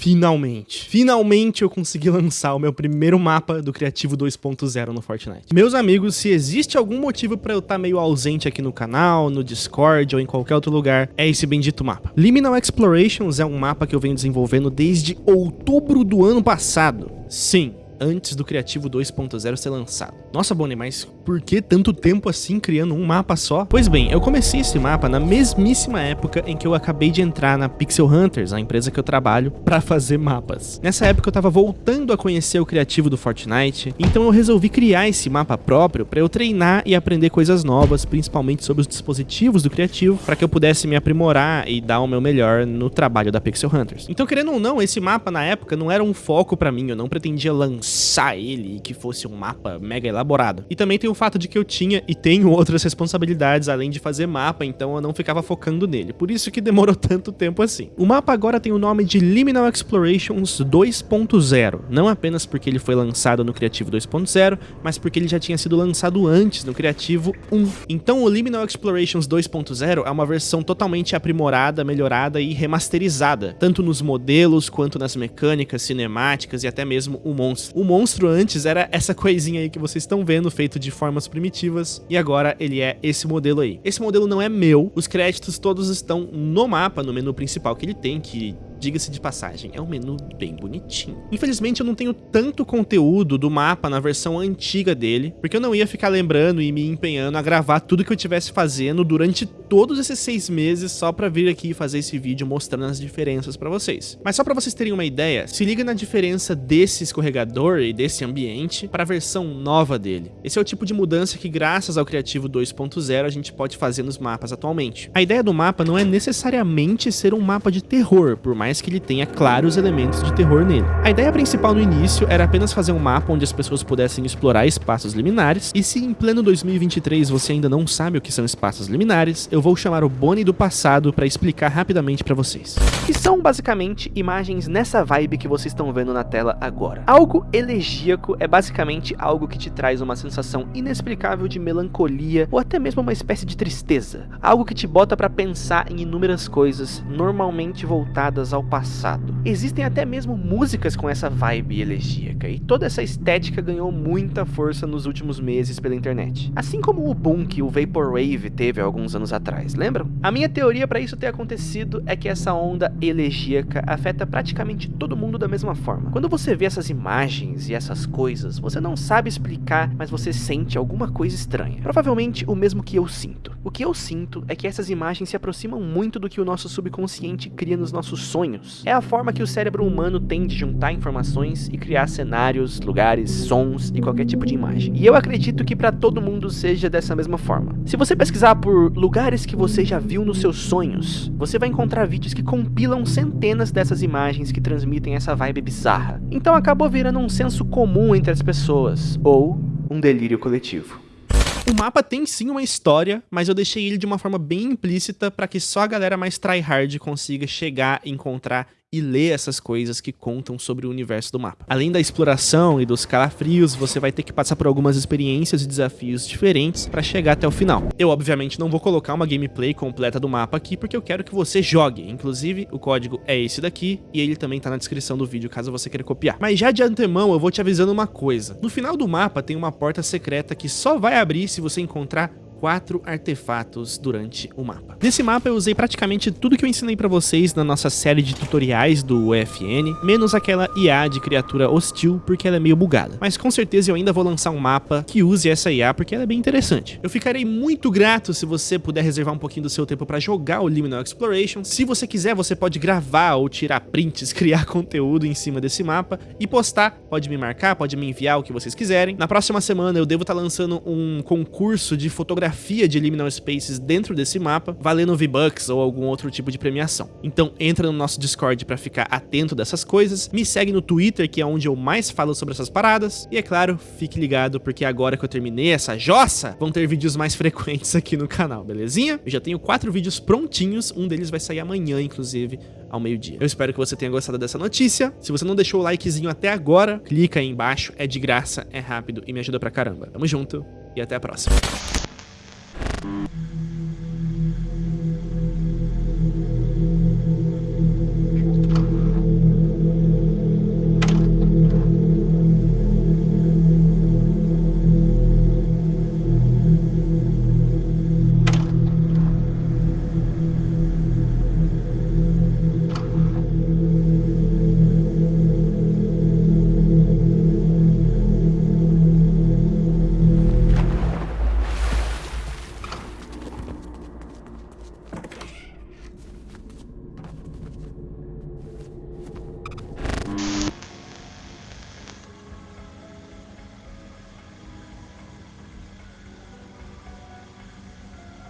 finalmente, finalmente eu consegui lançar o meu primeiro mapa do Criativo 2.0 no Fortnite. Meus amigos, se existe algum motivo pra eu estar tá meio ausente aqui no canal, no Discord ou em qualquer outro lugar, é esse bendito mapa. Liminal Explorations é um mapa que eu venho desenvolvendo desde outubro do ano passado. Sim, antes do Criativo 2.0 ser lançado. Nossa, Bonnie, mas por que tanto tempo assim criando um mapa só? Pois bem, eu comecei esse mapa na mesmíssima época em que eu acabei de entrar na Pixel Hunters, a empresa que eu trabalho, para fazer mapas. Nessa época eu tava voltando a conhecer o criativo do Fortnite, então eu resolvi criar esse mapa próprio para eu treinar e aprender coisas novas, principalmente sobre os dispositivos do criativo, para que eu pudesse me aprimorar e dar o meu melhor no trabalho da Pixel Hunters. Então, querendo ou não, esse mapa na época não era um foco para mim, eu não pretendia lançar pensar ele e que fosse um mapa mega elaborado. E também tem o fato de que eu tinha e tenho outras responsabilidades além de fazer mapa, então eu não ficava focando nele. Por isso que demorou tanto tempo assim. O mapa agora tem o nome de Liminal Explorations 2.0, não apenas porque ele foi lançado no Criativo 2.0, mas porque ele já tinha sido lançado antes no Criativo 1. Então o Liminal Explorations 2.0 é uma versão totalmente aprimorada, melhorada e remasterizada, tanto nos modelos quanto nas mecânicas, cinemáticas e até mesmo o monstro. O monstro antes era essa coisinha aí que vocês estão vendo, feito de formas primitivas, e agora ele é esse modelo aí. Esse modelo não é meu, os créditos todos estão no mapa, no menu principal que ele tem, que Diga-se de passagem, é um menu bem bonitinho. Infelizmente eu não tenho tanto conteúdo do mapa na versão antiga dele, porque eu não ia ficar lembrando e me empenhando a gravar tudo que eu estivesse fazendo durante todos esses seis meses só pra vir aqui fazer esse vídeo mostrando as diferenças pra vocês. Mas só pra vocês terem uma ideia, se liga na diferença desse escorregador e desse ambiente para a versão nova dele. Esse é o tipo de mudança que graças ao Criativo 2.0 a gente pode fazer nos mapas atualmente. A ideia do mapa não é necessariamente ser um mapa de terror, por mais mais que ele tenha claros elementos de terror nele. A ideia principal no início era apenas fazer um mapa onde as pessoas pudessem explorar espaços liminares, e se em pleno 2023 você ainda não sabe o que são espaços liminares, eu vou chamar o Bonnie do passado para explicar rapidamente para vocês. Que são basicamente imagens nessa vibe que vocês estão vendo na tela agora. Algo elegíaco é basicamente algo que te traz uma sensação inexplicável de melancolia ou até mesmo uma espécie de tristeza. Algo que te bota para pensar em inúmeras coisas, normalmente voltadas ao ao passado. Existem até mesmo músicas com essa vibe elegíaca, e toda essa estética ganhou muita força nos últimos meses pela internet. Assim como o boom que o Vaporwave teve alguns anos atrás, lembram? A minha teoria para isso ter acontecido é que essa onda elegíaca afeta praticamente todo mundo da mesma forma. Quando você vê essas imagens e essas coisas, você não sabe explicar, mas você sente alguma coisa estranha. Provavelmente o mesmo que eu sinto. O que eu sinto é que essas imagens se aproximam muito do que o nosso subconsciente cria nos nossos sonhos sonhos. É a forma que o cérebro humano tem de juntar informações e criar cenários, lugares, sons e qualquer tipo de imagem. E eu acredito que para todo mundo seja dessa mesma forma. Se você pesquisar por lugares que você já viu nos seus sonhos, você vai encontrar vídeos que compilam centenas dessas imagens que transmitem essa vibe bizarra. Então acabou virando um senso comum entre as pessoas, ou um delírio coletivo. O mapa tem sim uma história, mas eu deixei ele de uma forma bem implícita para que só a galera mais tryhard consiga chegar encontrar e ler essas coisas que contam sobre o universo do mapa. Além da exploração e dos calafrios, você vai ter que passar por algumas experiências e desafios diferentes para chegar até o final. Eu, obviamente, não vou colocar uma gameplay completa do mapa aqui, porque eu quero que você jogue. Inclusive, o código é esse daqui, e ele também tá na descrição do vídeo, caso você queira copiar. Mas já de antemão, eu vou te avisando uma coisa. No final do mapa tem uma porta secreta que só vai abrir se você encontrar quatro artefatos durante o mapa. Nesse mapa eu usei praticamente tudo que eu ensinei pra vocês na nossa série de tutoriais do UFN, menos aquela IA de criatura hostil, porque ela é meio bugada. Mas com certeza eu ainda vou lançar um mapa que use essa IA, porque ela é bem interessante. Eu ficarei muito grato se você puder reservar um pouquinho do seu tempo pra jogar o Liminal Exploration. Se você quiser, você pode gravar ou tirar prints, criar conteúdo em cima desse mapa e postar. Pode me marcar, pode me enviar o que vocês quiserem. Na próxima semana eu devo estar tá lançando um concurso de fotografia geografia de Liminal Spaces dentro desse mapa, valendo V-Bucks ou algum outro tipo de premiação. Então entra no nosso Discord para ficar atento dessas coisas, me segue no Twitter, que é onde eu mais falo sobre essas paradas, e é claro, fique ligado, porque agora que eu terminei essa jossa, vão ter vídeos mais frequentes aqui no canal, belezinha? Eu já tenho quatro vídeos prontinhos, um deles vai sair amanhã, inclusive, ao meio-dia. Eu espero que você tenha gostado dessa notícia. Se você não deixou o likezinho até agora, clica aí embaixo, é de graça, é rápido e me ajuda pra caramba. Tamo junto e até a próxima.